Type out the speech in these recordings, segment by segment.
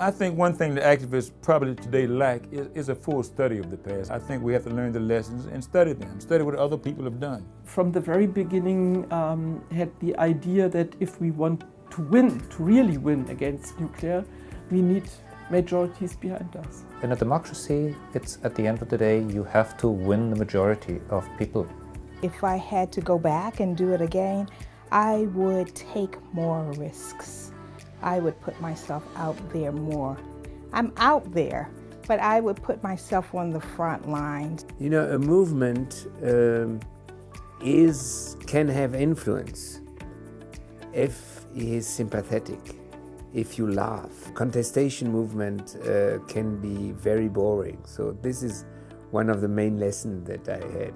I think one thing the activists probably today lack is, is, a full study of the past. I think we have to learn the lessons and study them, study what other people have done. From the very beginning um, had the idea that if we want to win, to really win against nuclear, we need majorities behind us. In a democracy, it's at the end of the day, you have to win the majority of people. If I had to go back and do it again, I would take more risks. I would put myself out there more. I'm out there, but I would put myself on the front lines. You know, a movement um, is can have influence if he is sympathetic, if you laugh. Contestation movement uh, can be very boring. So this is one of the main lessons that I had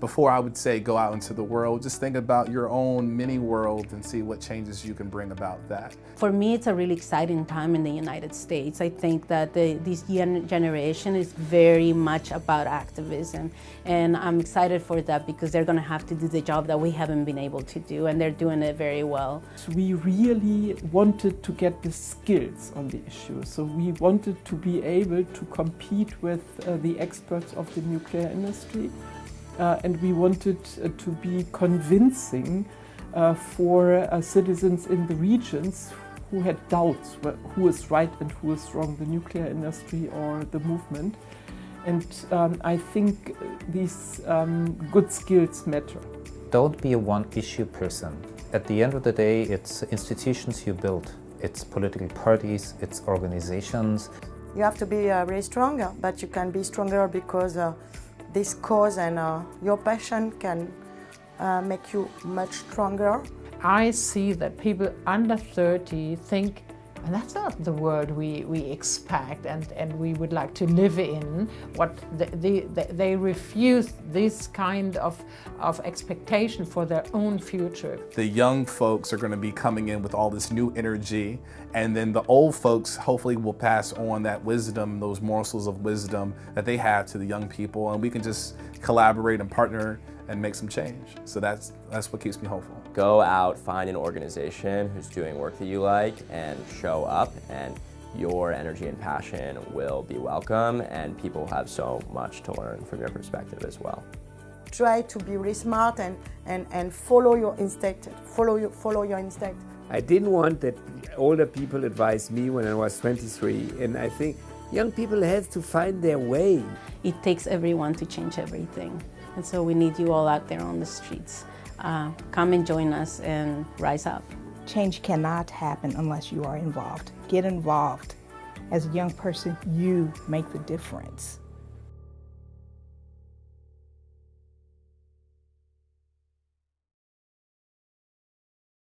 before I would say go out into the world, just think about your own mini world and see what changes you can bring about that. For me, it's a really exciting time in the United States. I think that the, this generation is very much about activism, and I'm excited for that because they're going to have to do the job that we haven't been able to do, and they're doing it very well. We really wanted to get the skills on the issue, so we wanted to be able to compete with uh, the experts of the nuclear industry and we wanted uh, to be convincing uh, for uh, citizens in the regions who had doubts who is right and who is wrong, the nuclear industry or the movement. And um, I think these um, good skills matter. Don't be a one-issue person. At the end of the day, it's institutions you build. It's political parties, it's organizations. You have to be uh, really stronger, but you can be stronger because uh, this cause and uh, your passion can uh, make you much stronger. I see that people under 30 think and that's not the world we, we expect and, and we would like to live in. What the, the, they refuse this kind of, of expectation for their own future. The young folks are going to be coming in with all this new energy and then the old folks hopefully will pass on that wisdom, those morsels of wisdom that they have to the young people and we can just collaborate and partner and make some change. So that's, that's what keeps me hopeful. Go out, find an organization who's doing work that you like and show up and your energy and passion will be welcome and people have so much to learn from your perspective as well. Try to be really smart and, and, and follow your instinct, follow your, follow your instinct. I didn't want that older people advised me when I was 23 and I think young people have to find their way. It takes everyone to change everything. And so we need you all out there on the streets. Uh, come and join us and rise up. Change cannot happen unless you are involved. Get involved. As a young person, you make the difference.